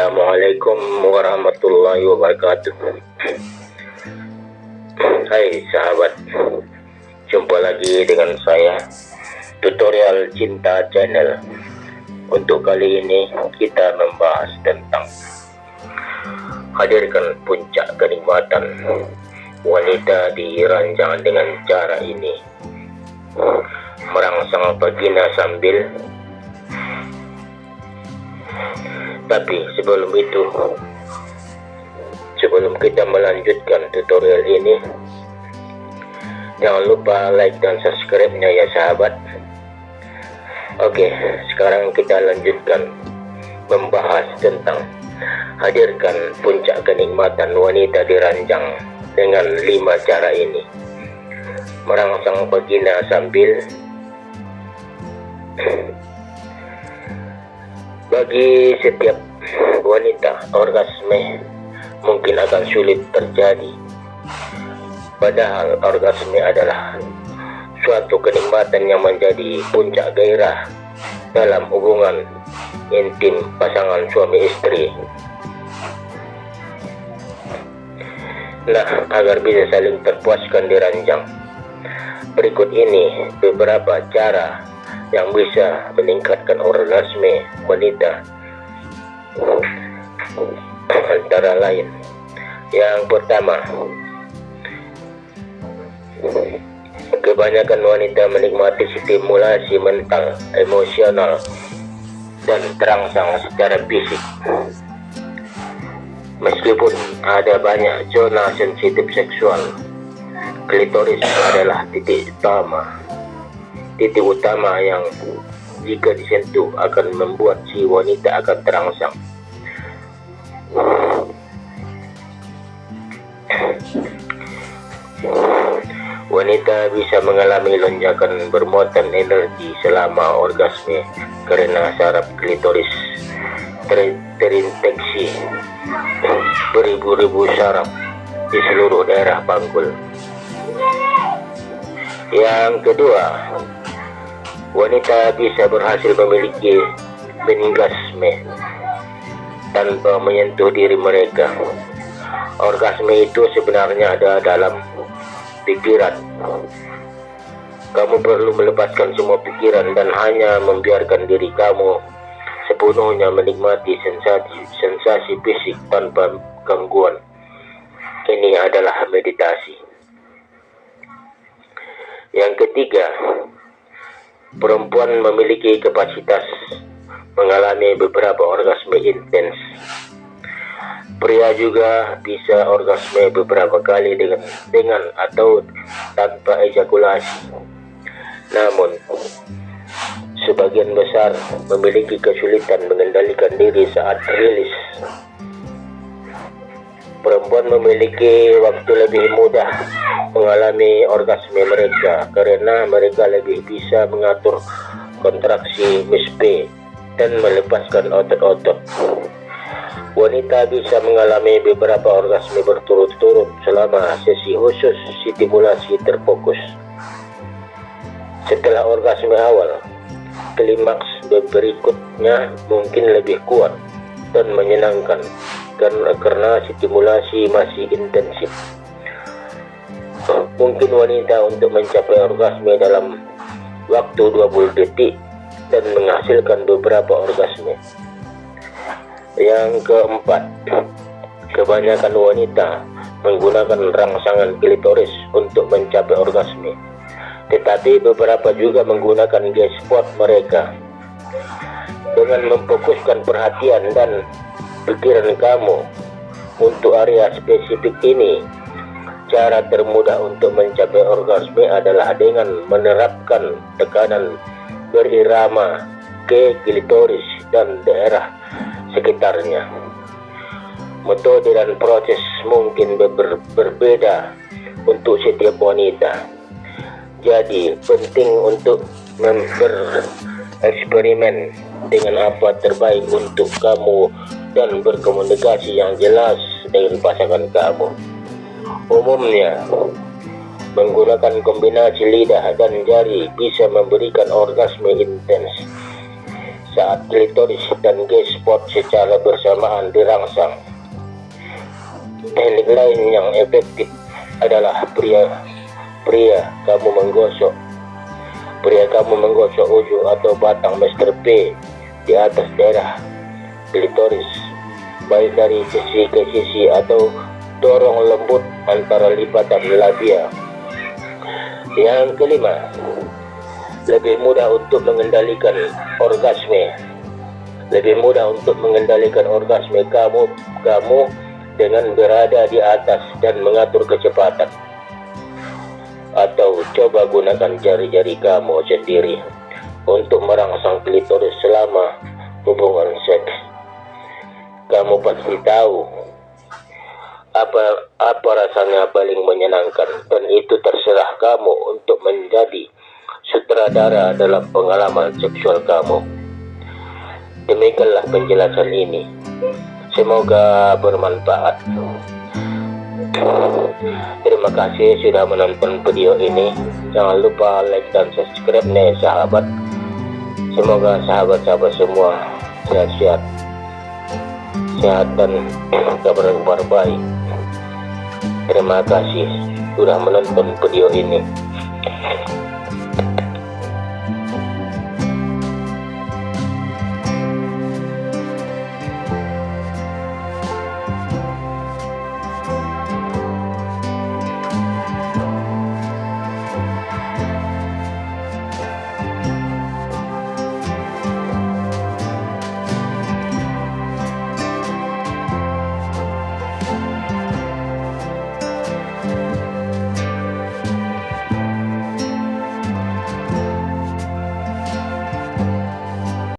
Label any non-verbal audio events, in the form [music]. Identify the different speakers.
Speaker 1: Assalamualaikum warahmatullahi wabarakatuh. Hai sahabat. Jumpa lagi dengan saya Tutorial Cinta Channel. Untuk kali ini kita membahas tentang Hadirkan puncak kenikmatan Wanita diranjang dengan cara ini. Merangsang vagina sambil tapi sebelum itu sebelum kita melanjutkan tutorial ini jangan lupa like dan subscribe nya ya sahabat. Oke sekarang kita lanjutkan membahas tentang hadirkan puncak kenikmatan wanita diranjang dengan lima cara ini. Merangsang vagina sambil [clears throat] Bagi setiap wanita, orgasme mungkin akan sulit terjadi. Padahal orgasme adalah suatu kenikmatan yang menjadi puncak gairah dalam hubungan intim pasangan suami istri. Nah, agar bisa saling terpuaskan di ranjang, berikut ini beberapa cara yang bisa meningkatkan orgasme wanita antara lain. Yang pertama kebanyakan wanita menikmati stimulasi mental emosional dan terangsang secara fisik. Meskipun ada banyak zona sensitif seksual klitoris adalah titik utama titik utama yang jika disentuh akan membuat si wanita akan terangsang. Wanita bisa mengalami lonjakan bermuatan energi selama orgasme karena saraf klitoris ter terinfeksi beribu-ribu saraf di seluruh daerah panggul. Yang kedua, wanita bisa berhasil memiliki orgasme tanpa menyentuh diri mereka. Orgasme itu sebenarnya ada dalam pikiran. Kamu perlu melepaskan semua pikiran dan hanya membiarkan diri kamu sepenuhnya menikmati sensasi sensasi fisik tanpa gangguan. Ini adalah meditasi. Yang ketiga, perempuan memiliki kapasitas mengalami beberapa orgasme intens. Pria juga bisa orgasme beberapa kali dengan dengan atau tanpa ejakulasi. Namun, sebagian besar memiliki kesulitan mengendalikan diri saat rilis. Perempuan memiliki waktu lebih mudah mengalami orgasme mereka karena mereka lebih bisa mengatur kontraksi mispe dan melepaskan otot-otot. Wanita bisa mengalami beberapa orgasme berturut-turut selama sesi khusus stimulasi terfokus. Setelah orgasme awal, klimaks berikutnya mungkin lebih kuat dan menyenangkan karena stimulasi masih intensif. Mungkin wanita untuk mencapai orgasme dalam waktu 20 detik dan menghasilkan beberapa orgasme. Yang keempat, kebanyakan wanita menggunakan rangsangan klitoris untuk mencapai orgasme. Tetapi beberapa juga menggunakan G-spot mereka dengan memfokuskan perhatian dan pikiran kamu untuk area spesifik ini cara termudah untuk mencapai orgasme adalah dengan menerapkan tekanan berirama ke klitoris dan daerah sekitarnya metode dan proses mungkin ber berbeda untuk setiap wanita jadi penting untuk bereksperimen dengan apa terbaik untuk kamu dan berkomunikasi yang jelas dengan pasangan kamu. Umumnya, menggunakan kombinasi lidah dan jari bisa memberikan orgasme intens. saat klitoris dan G-spot secara bersamaan dirangsang. Teknik lain yang efektif adalah pria pria kamu menggosok pria kamu menggosok ujung atau batang Master P di atas daerah klitoris baik dari sisi ke sisi atau dorong lembut antara lipatan labia yang kelima lebih mudah untuk mengendalikan orgasme. Lebih mudah untuk mengendalikan orgasme kamu kamu dengan berada di atas dan mengatur kecepatan. Atau coba gunakan jari-jari kamu sendiri untuk merangsang klitoris selama hubungan seks. Kamu pasti tahu apa apa rasanya paling menyenangkan dan itu terserah kamu untuk menjadi sutradara dalam pengalaman seksual kamu demikianlah penjelasan ini Semoga bermanfaat. Terima kasih sudah menonton video ini. Jangan lupa like dan subscribe nih sahabat. Semoga sahabat-sahabat semua sehat-sehat, sehat dan [clears throat] kabar-kabar baik. Terima kasih sudah menonton video ini.